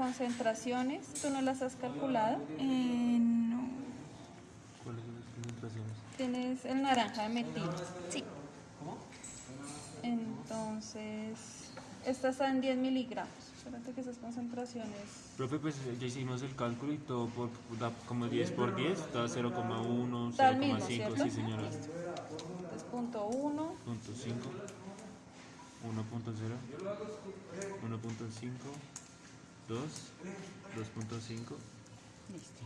concentraciones, ¿tú no las has calculado? Eh, no. ¿Cuáles son las concentraciones? Tienes el naranja de metil. Sí. Entonces, esta está en 10 miligramos. Espérate que esas concentraciones... Profe, pues ya hicimos el cálculo y todo por, da como 10 por 10, da 0,1, Da el mismo, 0,5, ¿cierto? sí señora. Entonces, punto 1, Punto 5, 1.0, 1.5, 2, 2.5. listo.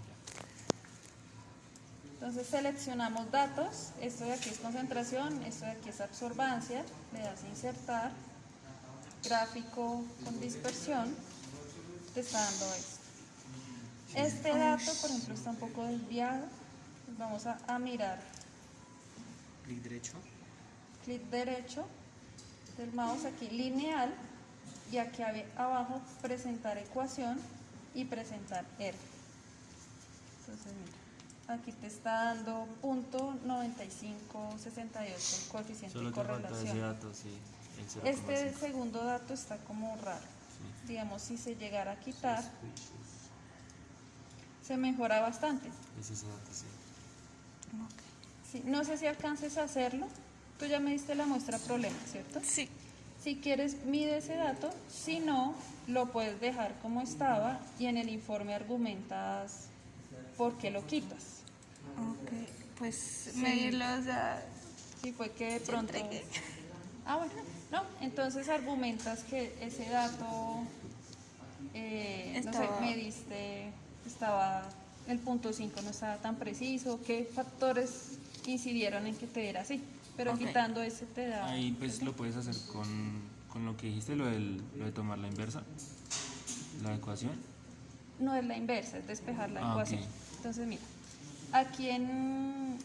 Entonces seleccionamos datos, esto de aquí es concentración, esto de aquí es absorbancia, le das a insertar, gráfico con dispersión, te está dando esto. Este dato, por ejemplo, está un poco desviado, pues vamos a, a mirar, Clic derecho. clic derecho del mouse aquí lineal y aquí abajo presentar ecuación y presentar R. Entonces mira, aquí te está dando punto 9568 el coeficiente Solo de te falta ese correlación. dato, sí, el 0,5. Este segundo dato está como raro. Sí. Digamos, si se llegara a quitar, se mejora bastante. Es ese dato, sí. Sí, no sé si alcances a hacerlo. Tú ya me diste la muestra problema, ¿cierto? Sí. Si quieres, mide ese dato. Si no, lo puedes dejar como estaba y en el informe argumentas por qué lo quitas. Ok. Pues medirlo, o sea, Si fue que de pronto... Ah, bueno, no. Entonces argumentas que ese dato, eh, no Estaba- sé, me diste, estaba, el punto 5 no estaba tan preciso, qué factores incidieron en que te diera así. Pero quitando ese te da... Ahí pues lo puedes hacer con, con lo que dijiste, lo, del, lo de tomar la inversa, la ecuación. No es la inversa, es despejar la Ah, ecuación. Entonces, mira, aquí en.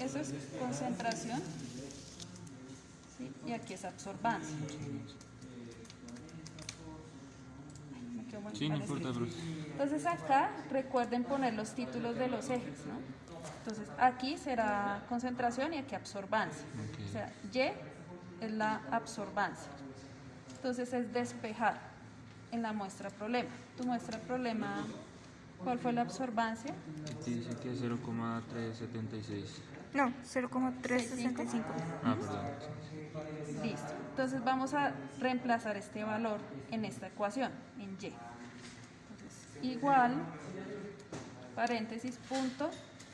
Eso es concentración. ¿sí? Y aquí es absorbancia. Sí, no importa. Entonces, acá recuerden poner los títulos de los ejes, ¿no? Entonces, aquí será concentración y aquí absorbancia. O sea, Y es la absorbancia. Entonces, es despejar en la muestra problema. Tu muestra problema, ¿cuál fue la absorbancia? Aquí dice que es 0,376. No, 0,365. Ah, perdón. Listo. Entonces vamos a reemplazar este valor en esta ecuación, en y. Entonces, igual, paréntesis, punto,